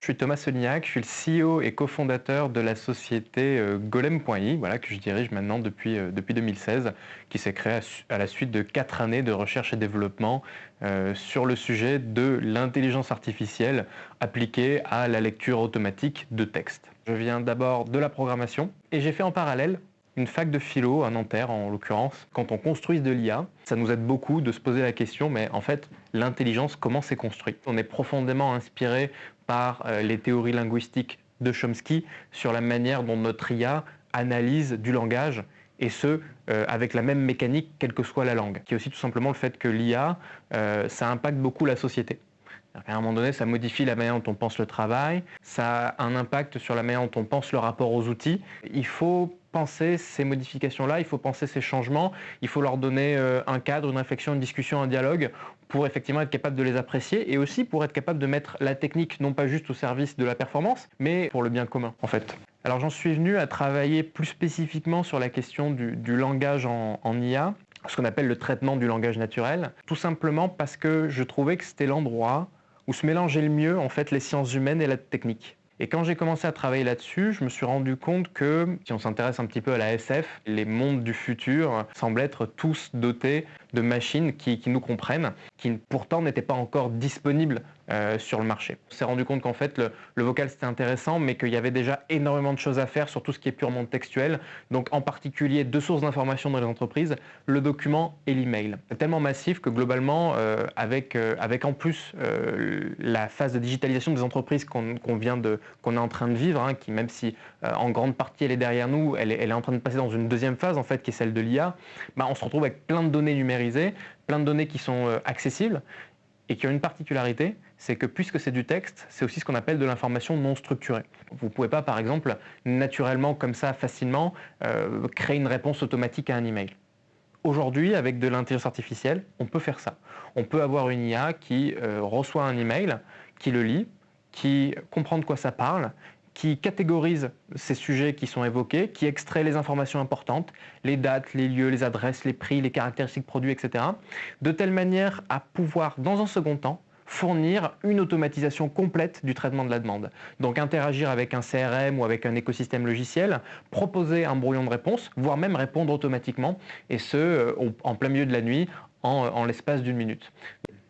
Je suis Thomas Solignac, je suis le CEO et cofondateur de la société euh, Golem.i, voilà, que je dirige maintenant depuis, euh, depuis 2016, qui s'est créée à, la suite de quatre années de recherche et développement euh, sur le sujet de l'intelligence artificielle appliquée à la lecture automatique de texte. Je viens d'abord de la programmation et j'ai fait en parallèle une fac de philo à Nanterre en l'occurrence. Quand on construit de l'IA, ça nous aide beaucoup de se poser la question, mais en fait, l'intelligence, comment c'est construit? On est profondément inspiré euh, les théories linguistiques de Chomsky sur la manière dont notre IA analyse du langage et ce, euh, avec la même mécanique, quelle que soit la langue. Qui est aussi tout simplement le fait que l'IA, euh, ça impacte beaucoup la société. À un moment donné, ça modifie la manière dont on pense le travail, ça a un impact sur la manière dont on pense le rapport aux outils. Il faut penser ces modifications-là, il faut penser ces changements, il faut leur donner euh, un cadre, une réflexion, une discussion, un dialogue pour effectivement être capable de les apprécier et aussi pour être capable de mettre la technique non pas juste au service de la performance, mais pour le bien commun en fait. Alors j'en suis venu à travailler plus spécifiquement sur la question du, langage en, en IA, ce qu'on appelle le traitement du langage naturel, tout simplement parce que je trouvais que c'était l'endroit où se mélangeaient le mieux en fait les sciences humaines et la technique. Et quand j'ai commencé à travailler là-dessus, je me suis rendu compte que, si on s'intéresse un petit peu à la SF, les mondes du futur semblent être tous dotés de machines qui, nous comprennent, qui pourtant n'étaient pas encore disponibles euh, sur le marché. On s'est rendu compte qu'en fait, le, vocal c'était intéressant, mais qu'il y avait déjà énormément de choses à faire sur tout ce qui est purement textuel. Donc en particulier deux sources d'information dans les entreprises, le document et l'email. Tellement massif que globalement, euh, avec, euh, avec en plus la phase de digitalisation des entreprises qu'on vient de, qu'on est en train de vivre, hein, qui même si en grande partie elle est derrière nous, elle est, en train de passer dans une deuxième phase en fait, qui est celle de l'IA, bah, on se retrouve avec plein de données numériques plein de données qui sont euh, accessibles et qui ont une particularité, c'est que puisque c'est du texte, c'est aussi ce qu'on appelle de l'information non structurée. Vous ne pouvez pas, par exemple, naturellement, comme ça, facilement, euh, créer une réponse automatique à un email. Aujourd'hui, avec de l'intelligence artificielle, on peut faire ça. On peut avoir une IA qui euh, reçoit un email, qui le lit, qui comprend de quoi ça parle qui catégorise ces sujets qui sont évoqués, qui extrait les informations importantes, les dates, les lieux, les adresses, les prix, les caractéristiques produits, etc., de telle manière à pouvoir, dans un second temps, fournir une automatisation complète du traitement de la demande. Donc interagir avec un CRM ou avec un écosystème logiciel, proposer un brouillon de réponse, voire même répondre automatiquement, et ce, euh, en plein milieu de la nuit, en, l'espace d'une minute.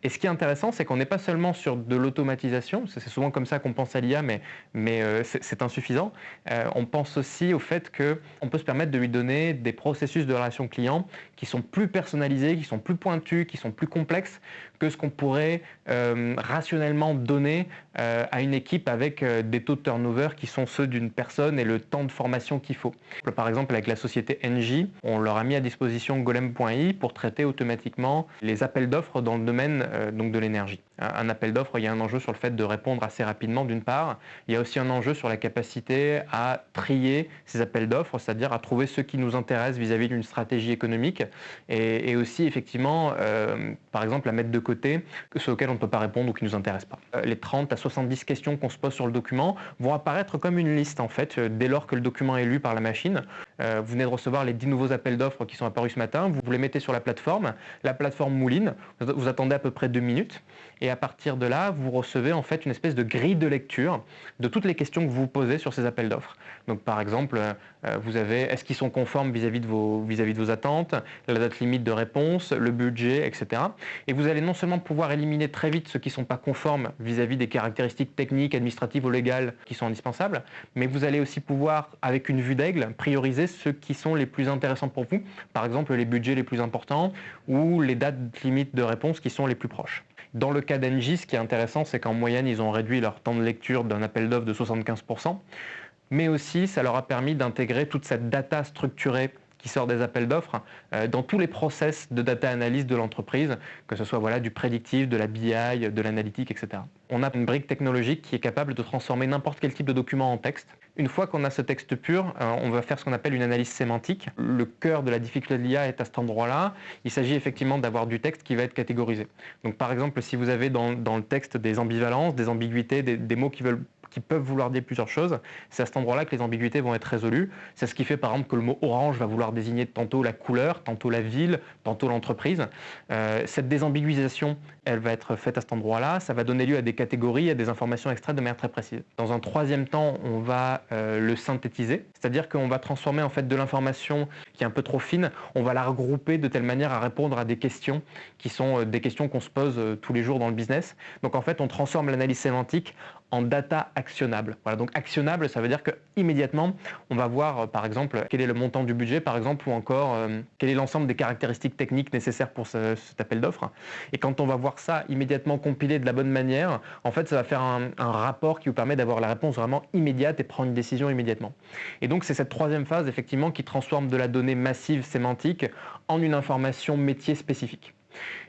Et ce qui est intéressant, c'est qu'on n'est pas seulement sur de l'automatisation, c'est souvent comme ça qu'on pense à l'IA, mais, euh, c'est insuffisant. Euh, on pense aussi au fait qu'on peut se permettre de lui donner des processus de relation client qui sont plus personnalisés, qui sont plus pointus, qui sont plus complexes que ce qu'on pourrait euh, rationnellement donner à une équipe avec des taux de turnover qui sont ceux d'une personne et le temps de formation qu'il faut. Par exemple, avec la société NJ, on leur a mis à disposition golem.i pour traiter automatiquement les appels d'offres dans le domaine donc de l'énergie. Un appel d'offres, il y a un enjeu sur le fait de répondre assez rapidement d'une part. Il y a aussi un enjeu sur la capacité à trier ces appels d'offres, c'est-à-dire à trouver ceux qui nous intéressent vis-à-vis d'une stratégie économique et, aussi effectivement, euh, par exemple, à mettre de côté ceux auxquels on ne peut pas répondre ou qui ne nous intéressent pas. Euh, les 30 à 70 questions qu'on se pose sur le document vont apparaître comme une liste en fait dès lors que le document est lu par la machine. Vous venez de recevoir les 10 nouveaux appels d'offres qui sont apparus ce matin, vous les mettez sur la plateforme, la plateforme mouline, vous attendez à peu près deux minutes. Et à partir de là, vous recevez en fait une espèce de grille de lecture de toutes les questions que vous posez sur ces appels d'offres. Donc par exemple, euh, vous avez est-ce qu'ils sont conformes vis-à-vis de, vos, vis-à-vis de vos attentes, la date limite de réponse, le budget, etc. Et vous allez non seulement pouvoir éliminer très vite ceux qui ne sont pas conformes vis-à-vis des caractéristiques techniques, administratives ou légales qui sont indispensables, mais vous allez aussi pouvoir, avec une vue d'aigle, prioriser ceux qui sont les plus intéressants pour vous. Par exemple, les budgets les plus importants ou les dates limites de réponse qui sont les plus proches. Dans le cas d'Engie, ce qui est intéressant, c'est qu'en moyenne, ils ont réduit leur temps de lecture d'un appel d'offres de 75%, mais aussi ça leur a permis d'intégrer toute cette data structurée qui sort des appels d'offres euh, dans tous les process de data analyse de l'entreprise, que ce soit voilà, du prédictif, de la BI, de l'analytique, etc. On a une brique technologique qui est capable de transformer n'importe quel type de document en texte. Une fois qu'on a ce texte pur, euh, on va faire ce qu'on appelle une analyse sémantique. Le cœur de la difficulté de l'IA est à cet endroit-là. Il s'agit effectivement d'avoir du texte qui va être catégorisé. Donc par exemple, si vous avez dans, le texte des ambivalences, des ambiguïtés, des mots qui veulent qui peuvent vouloir dire plusieurs choses. C'est à cet endroit-là que les ambiguïtés vont être résolues. C'est ce qui fait par exemple que le mot orange va vouloir désigner tantôt la couleur, tantôt la ville, tantôt l'entreprise. Euh, cette désambiguisation elle va être faite à cet endroit-là, ça va donner lieu à des catégories, à des informations extraites de manière très précise. Dans un troisième temps, on va euh, le synthétiser, c'est-à-dire qu'on va transformer en fait de l'information qui est un peu trop fine, on va la regrouper de telle manière à répondre à des questions qui sont euh, des questions qu'on se pose tous les jours dans le business. Donc en fait, on transforme l'analyse sémantique en data actionnable. Voilà, donc actionnable, ça veut dire que immédiatement, on va voir par exemple quel est le montant du budget, par exemple, ou encore quel est l'ensemble des caractéristiques techniques nécessaires pour cet appel d'offres. Et quand on va voir ça immédiatement compilé de la bonne manière, en fait, ça va faire un, rapport qui vous permet d'avoir la réponse vraiment immédiate et prendre une décision immédiatement. Et donc, c'est cette troisième phase, effectivement, qui transforme de la donnée massive sémantique en une information métier spécifique.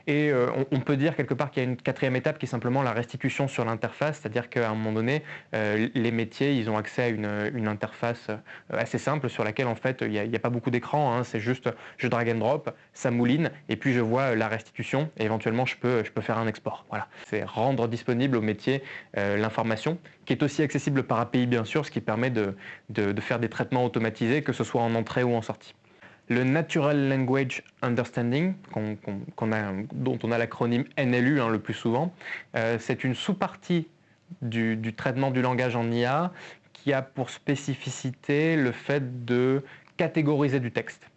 Et euh, on, peut dire quelque part qu'il y a une quatrième étape qui est simplement la restitution sur l'interface, c'est-à-dire qu'à un moment donné, euh, les métiers, ils ont accès à une, interface euh, assez simple sur laquelle en fait il n'y a, pas beaucoup d'écran, hein. c'est juste je drag and drop, ça mouline, et puis je vois la restitution, et éventuellement je peux, faire un export. Voilà, c'est rendre disponible au métier l'information, qui est aussi accessible par API bien sûr, ce qui permet de faire des traitements automatisés, que ce soit en entrée ou en sortie. Le Natural Language Understanding, dont on a l'acronyme NLU hein, le plus souvent, euh, c'est une sous-partie du, traitement du langage en IA qui a pour spécificité le fait de catégoriser du texte.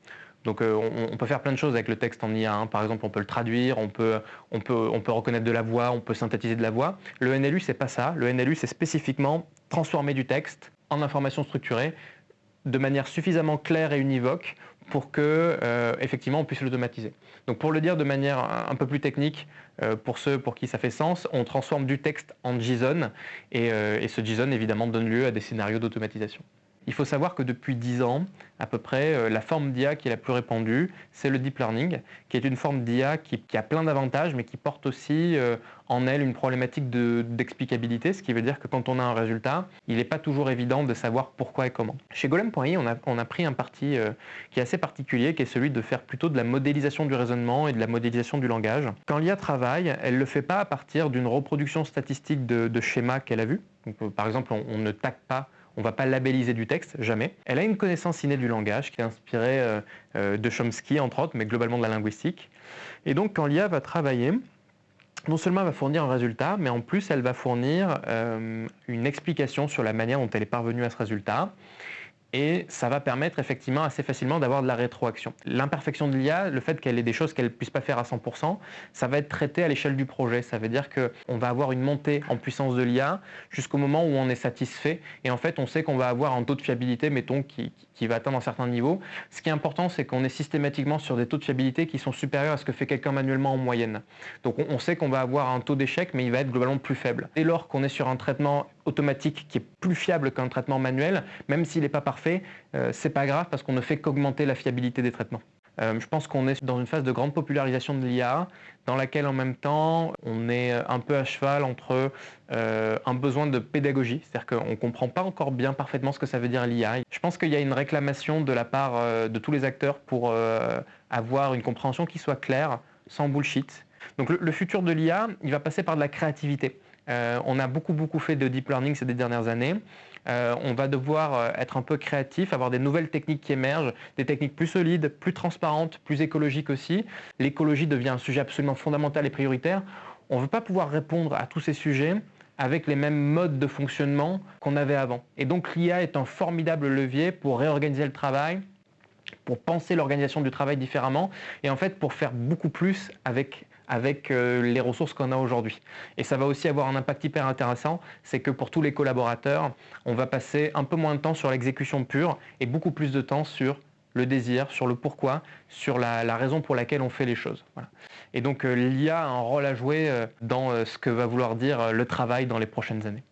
Donc euh, on, peut faire plein de choses avec le texte en IA. Hein. Par exemple, on peut le traduire, on peut, on, peut, on peut reconnaître de la voix, on peut synthétiser de la voix. Le NLU, c'est pas ça. Le NLU, c'est spécifiquement transformer du texte en information structurée de manière suffisamment claire et univoque pour que euh, effectivement on puisse l'automatiser. Donc pour le dire de manière un peu plus technique, euh, pour ceux pour qui ça fait sens, on transforme du texte en JSON et, euh, et ce JSON évidemment donne lieu à des scénarios d'automatisation. Il faut savoir que depuis 10 ans, à peu près, euh, la forme d'IA qui est la plus répandue, c'est le deep learning, qui est une forme d'IA qui, a plein d'avantages, mais qui porte aussi euh, en elle une problématique d'explicabilité, ce qui veut dire que quand on a un résultat, il n'est pas toujours évident de savoir pourquoi et comment. Chez Golem.ai, on a, on a pris un parti euh, qui est assez particulier, qui est celui de faire plutôt de la modélisation du raisonnement et de la modélisation du langage. Quand l'IA travaille, elle ne le fait pas à partir d'une reproduction statistique de, schémas qu'elle a vu. par exemple, on, on ne tague pas on ne va pas labelliser du texte, jamais. Elle a une connaissance innée du langage qui est inspirée euh, euh, de Chomsky, entre autres, mais globalement de la linguistique. Et donc, quand l'IA va travailler, non seulement elle va fournir un résultat, mais en plus, elle va fournir euh, une explication sur la manière dont elle est parvenue à ce résultat et ça va permettre effectivement assez facilement d'avoir de la rétroaction. L'imperfection de l'IA, le fait qu'elle ait des choses qu'elle ne puisse pas faire à 100%, ça va être traité à l'échelle du projet. Ça veut dire qu'on va avoir une montée en puissance de l'IA jusqu'au moment où on est satisfait et en fait on sait qu'on va avoir un taux de fiabilité, mettons, qui, va atteindre un certain niveau. Ce qui est important, c'est qu'on est systématiquement sur des taux de fiabilité qui sont supérieurs à ce que fait quelqu'un manuellement en moyenne. Donc on, sait qu'on va avoir un taux d'échec, mais il va être globalement plus faible. Dès lors qu'on est sur un traitement automatique qui est plus fiable qu'un traitement manuel, même s'il n'est pas parfait, euh, c'est pas grave parce qu'on ne fait qu'augmenter la fiabilité des traitements. Euh, je pense qu'on est dans une phase de grande popularisation de l'IA, dans laquelle en même temps on est un peu à cheval entre euh, un besoin de pédagogie, c'est-à-dire qu'on ne comprend pas encore bien parfaitement ce que ça veut dire l'IA. Je pense qu'il y a une réclamation de la part de tous les acteurs pour avoir une compréhension qui soit claire, sans bullshit. Donc le futur de l'IA, il va passer par de la créativité. Euh, on a beaucoup, beaucoup fait de deep learning ces dernières années. Euh, on va devoir euh, être un peu créatif, avoir des nouvelles techniques qui émergent, des techniques plus solides, plus transparentes, plus écologiques aussi. L'écologie devient un sujet absolument fondamental et prioritaire. On ne veut pas pouvoir répondre à tous ces sujets avec les mêmes modes de fonctionnement qu'on avait avant. Et donc l'IA est un formidable levier pour réorganiser le travail, pour penser l'organisation du travail différemment et en fait pour faire beaucoup plus avec avec euh, les ressources qu'on a aujourd'hui. Et ça va aussi avoir un impact hyper intéressant, c'est que pour tous les collaborateurs, on va passer un peu moins de temps sur l'exécution pure et beaucoup plus de temps sur le désir, sur le pourquoi, sur la, raison pour laquelle on fait les choses. Et donc euh, l'IA a un rôle à jouer euh, dans ce que va vouloir dire le travail dans les prochaines années.